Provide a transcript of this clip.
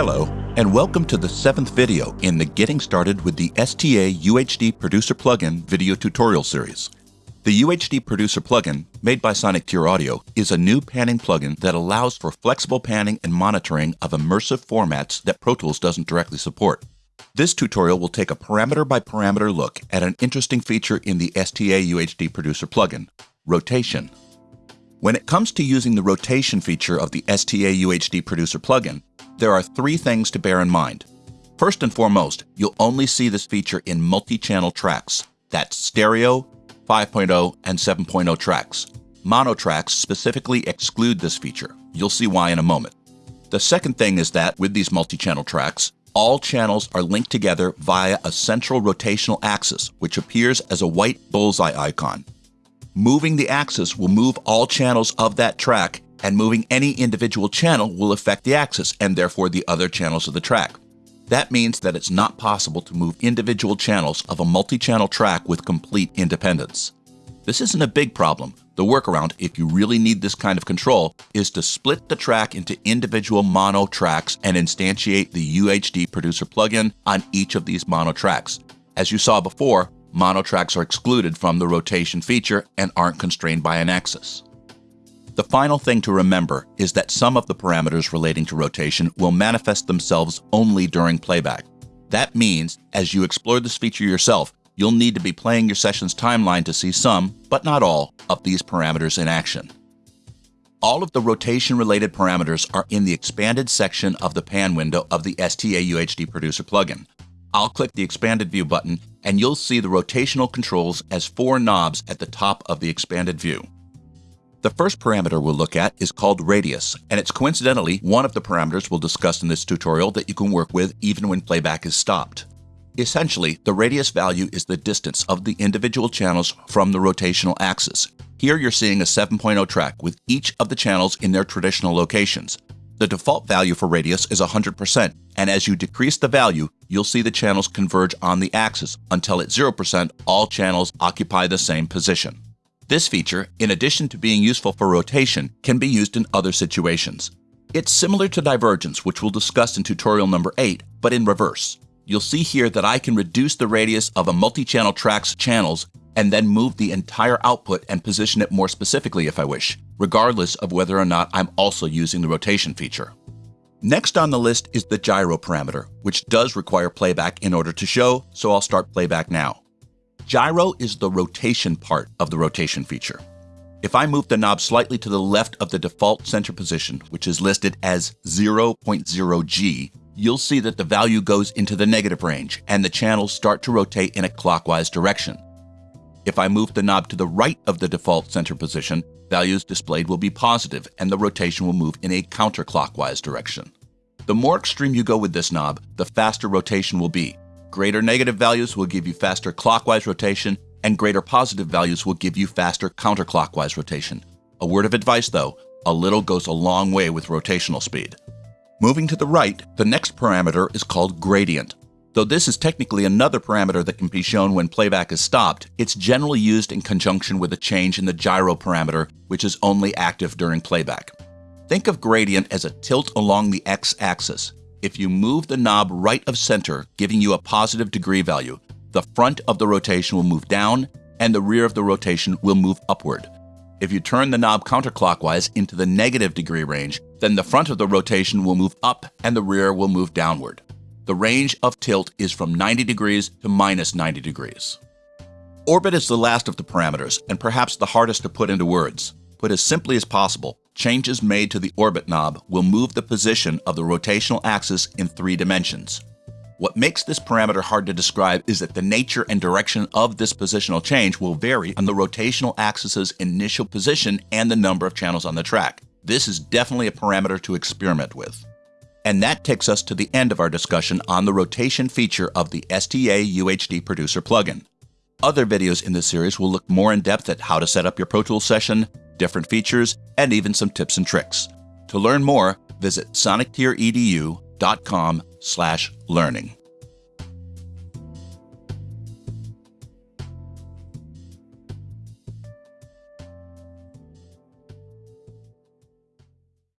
Hello, and welcome to the seventh video in the Getting Started with the STA UHD Producer Plugin video tutorial series. The UHD Producer plugin, made by Sonic Tier Audio, is a new panning plugin that allows for flexible panning and monitoring of immersive formats that Pro Tools doesn't directly support. This tutorial will take a parameter by parameter look at an interesting feature in the STA UHD Producer plugin, rotation. When it comes to using the rotation feature of the STA UHD Producer plugin, there are three things to bear in mind. First and foremost, you'll only see this feature in multi-channel tracks. That's stereo, 5.0, and 7.0 tracks. Mono tracks specifically exclude this feature. You'll see why in a moment. The second thing is that with these multi-channel tracks, all channels are linked together via a central rotational axis, which appears as a white bullseye icon. Moving the axis will move all channels of that track, and moving any individual channel will affect the axis and therefore the other channels of the track. That means that it's not possible to move individual channels of a multi-channel track with complete independence. This isn't a big problem. The workaround, if you really need this kind of control, is to split the track into individual mono tracks and instantiate the UHD Producer plugin on each of these mono tracks. As you saw before, mono tracks are excluded from the rotation feature and aren't constrained by an axis. The final thing to remember is that some of the parameters relating to rotation will manifest themselves only during playback. That means, as you explore this feature yourself, you'll need to be playing your session's timeline to see some, but not all, of these parameters in action. All of the rotation-related parameters are in the expanded section of the pan window of the STA UHD Producer plugin. I'll click the expanded view button and you'll see the rotational controls as four knobs at the top of the expanded view. The first parameter we'll look at is called radius, and it's coincidentally one of the parameters we'll discuss in this tutorial that you can work with even when playback is stopped. Essentially, the radius value is the distance of the individual channels from the rotational axis. Here you're seeing a 7.0 track with each of the channels in their traditional locations. The default value for radius is 100%, and as you decrease the value, you'll see the channels converge on the axis until at 0% all channels occupy the same position. This feature, in addition to being useful for rotation, can be used in other situations. It's similar to divergence, which we'll discuss in tutorial number 8, but in reverse. You'll see here that I can reduce the radius of a multi-channel track's channels and then move the entire output and position it more specifically if I wish, regardless of whether or not I'm also using the rotation feature. Next on the list is the gyro parameter, which does require playback in order to show, so I'll start playback now. Gyro is the rotation part of the rotation feature. If I move the knob slightly to the left of the default center position, which is listed as 0.0G, you'll see that the value goes into the negative range and the channels start to rotate in a clockwise direction. If I move the knob to the right of the default center position, values displayed will be positive and the rotation will move in a counterclockwise direction. The more extreme you go with this knob, the faster rotation will be, Greater negative values will give you faster clockwise rotation, and greater positive values will give you faster counterclockwise rotation. A word of advice though, a little goes a long way with rotational speed. Moving to the right, the next parameter is called gradient. Though this is technically another parameter that can be shown when playback is stopped, it's generally used in conjunction with a change in the gyro parameter, which is only active during playback. Think of gradient as a tilt along the x-axis. If you move the knob right of center, giving you a positive degree value, the front of the rotation will move down and the rear of the rotation will move upward. If you turn the knob counterclockwise into the negative degree range, then the front of the rotation will move up and the rear will move downward. The range of tilt is from 90 degrees to minus 90 degrees. Orbit is the last of the parameters and perhaps the hardest to put into words. Put as simply as possible, changes made to the orbit knob will move the position of the rotational axis in three dimensions. What makes this parameter hard to describe is that the nature and direction of this positional change will vary on the rotational axis's initial position and the number of channels on the track. This is definitely a parameter to experiment with. And that takes us to the end of our discussion on the rotation feature of the STA UHD Producer plugin. Other videos in this series will look more in depth at how to set up your Pro Tools session, different features, and even some tips and tricks. To learn more, visit sonictieredu.com slash learning.